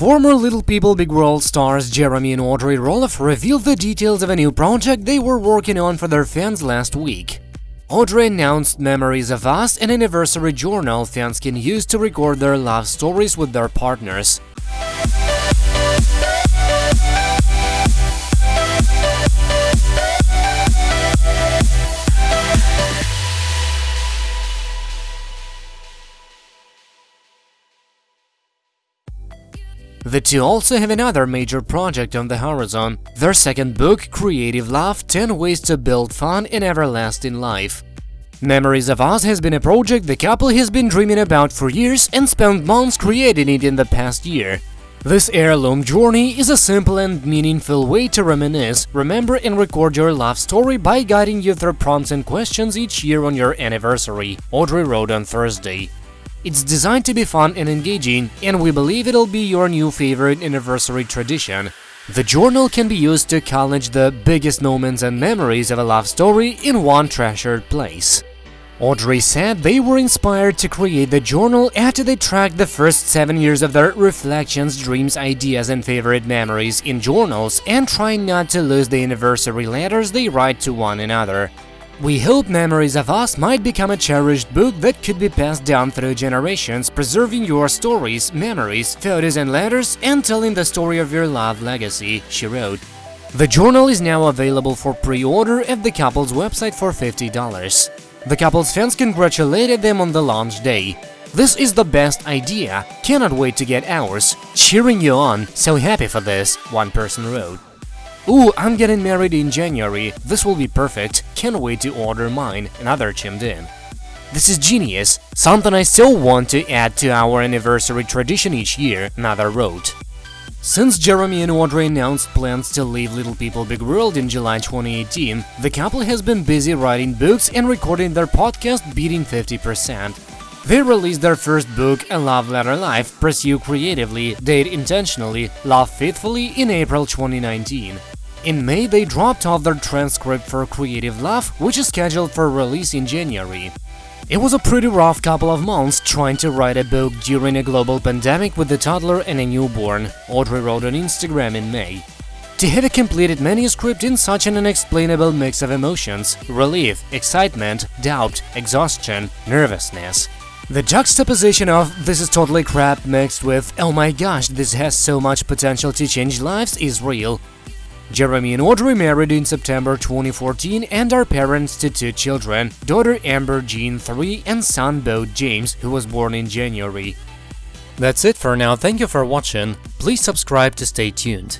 Former Little People Big World stars Jeremy and Audrey Roloff revealed the details of a new project they were working on for their fans last week. Audrey announced Memories of Us, an anniversary journal fans can use to record their love stories with their partners. The two also have another major project on the horizon, their second book, Creative Love – 10 Ways to Build Fun and Everlasting Life. Memories of Us has been a project the couple has been dreaming about for years and spent months creating it in the past year. This heirloom journey is a simple and meaningful way to reminisce, remember and record your love story by guiding you through prompts and questions each year on your anniversary, Audrey wrote on Thursday. It's designed to be fun and engaging, and we believe it'll be your new favorite anniversary tradition. The journal can be used to college the biggest moments and memories of a love story in one treasured place. Audrey said they were inspired to create the journal after they tracked the first seven years of their reflections, dreams, ideas and favorite memories in journals and trying not to lose the anniversary letters they write to one another. We hope Memories of Us might become a cherished book that could be passed down through generations, preserving your stories, memories, photos and letters, and telling the story of your love legacy, she wrote. The journal is now available for pre-order at the couple's website for $50. The couple's fans congratulated them on the launch day. This is the best idea, cannot wait to get ours, cheering you on, so happy for this, one person wrote. Ooh, I'm getting married in January, this will be perfect, can't wait to order mine, another chimed in. This is genius, something I still want to add to our anniversary tradition each year, another wrote. Since Jeremy and Audrey announced plans to leave Little People Big World in July 2018, the couple has been busy writing books and recording their podcast Beating 50%. They released their first book, A Love Letter Life, Pursue Creatively, Date Intentionally, Love Faithfully in April 2019. In May, they dropped off their transcript for Creative Love, which is scheduled for release in January. It was a pretty rough couple of months trying to write a book during a global pandemic with a toddler and a newborn, Audrey wrote on Instagram in May. To have a completed manuscript in such an unexplainable mix of emotions – relief, excitement, doubt, exhaustion, nervousness. The juxtaposition of this is totally crap mixed with oh my gosh, this has so much potential to change lives is real, Jeremy and Audrey married in September 2014 and are parents to two children, daughter Ember Jean 3 and son Bo James, who was born in January. That's it for now, thank you for watching, please subscribe to stay tuned.